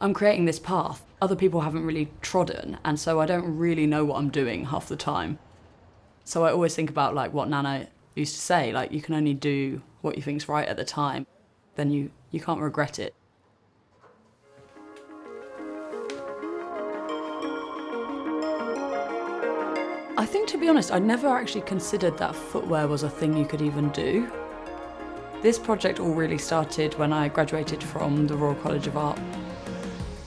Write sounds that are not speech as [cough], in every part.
I'm creating this path other people haven't really trodden, and so I don't really know what I'm doing half the time. So I always think about like what Nana used to say, like you can only do what you think's right at the time, then you, you can't regret it. I think, to be honest, I never actually considered that footwear was a thing you could even do. This project all really started when I graduated from the Royal College of Art.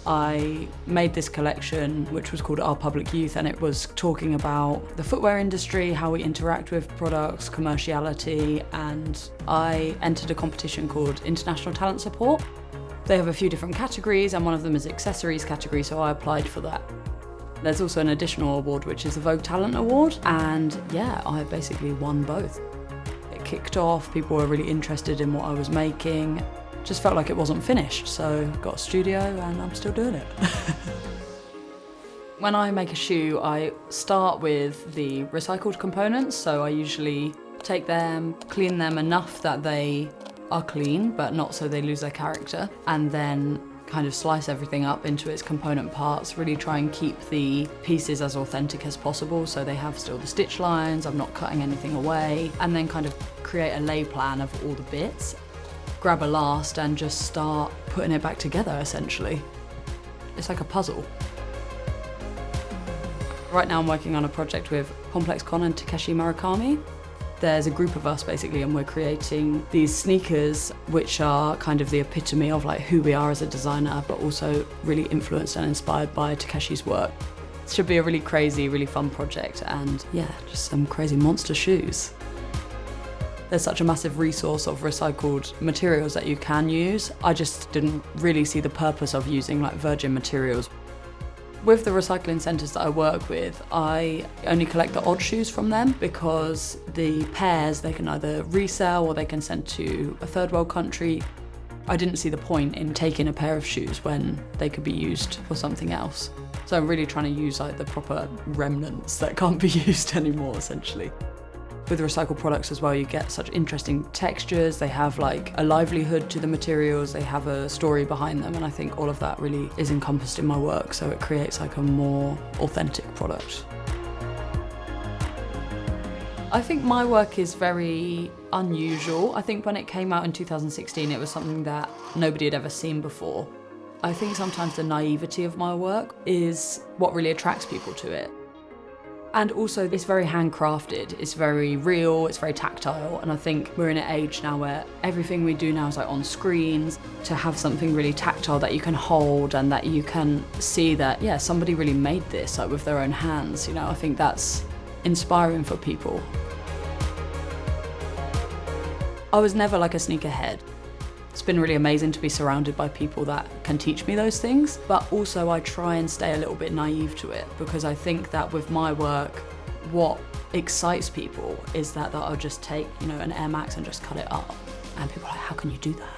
I made this collection which was called Our Public Youth and it was talking about the footwear industry, how we interact with products, commerciality and I entered a competition called International Talent Support. They have a few different categories and one of them is accessories category so I applied for that. There's also an additional award, which is the Vogue Talent Award, and yeah, I basically won both. It kicked off, people were really interested in what I was making. Just felt like it wasn't finished, so got a studio and I'm still doing it. [laughs] when I make a shoe, I start with the recycled components, so I usually take them, clean them enough that they are clean, but not so they lose their character, and then kind of slice everything up into its component parts, really try and keep the pieces as authentic as possible so they have still the stitch lines, I'm not cutting anything away, and then kind of create a lay plan of all the bits. Grab a last and just start putting it back together essentially. It's like a puzzle. Right now I'm working on a project with Complex Con and Takashi Murakami. There's a group of us basically and we're creating these sneakers which are kind of the epitome of like who we are as a designer but also really influenced and inspired by Takashi's work. It should be a really crazy, really fun project and yeah, just some crazy monster shoes. There's such a massive resource of recycled materials that you can use. I just didn't really see the purpose of using like virgin materials. With the recycling centres that I work with, I only collect the odd shoes from them because the pairs they can either resell or they can send to a third world country. I didn't see the point in taking a pair of shoes when they could be used for something else. So I'm really trying to use like the proper remnants that can't be [laughs] used anymore essentially. With recycled products as well, you get such interesting textures. They have like a livelihood to the materials. They have a story behind them. And I think all of that really is encompassed in my work. So it creates like a more authentic product. I think my work is very unusual. I think when it came out in 2016, it was something that nobody had ever seen before. I think sometimes the naivety of my work is what really attracts people to it. And also it's very handcrafted, it's very real, it's very tactile. And I think we're in an age now where everything we do now is like on screens. To have something really tactile that you can hold and that you can see that, yeah, somebody really made this like with their own hands, you know, I think that's inspiring for people. I was never like a sneakerhead. It's been really amazing to be surrounded by people that can teach me those things, but also I try and stay a little bit naive to it because I think that with my work, what excites people is that, that I'll just take, you know, an Air Max and just cut it up. And people are like, how can you do that?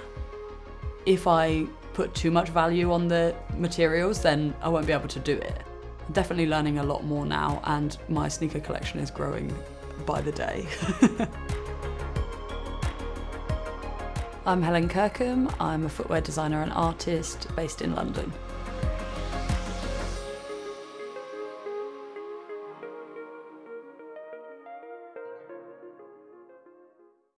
If I put too much value on the materials, then I won't be able to do it. I'm definitely learning a lot more now and my sneaker collection is growing by the day. [laughs] I'm Helen Kirkum. I'm a footwear designer and artist based in London.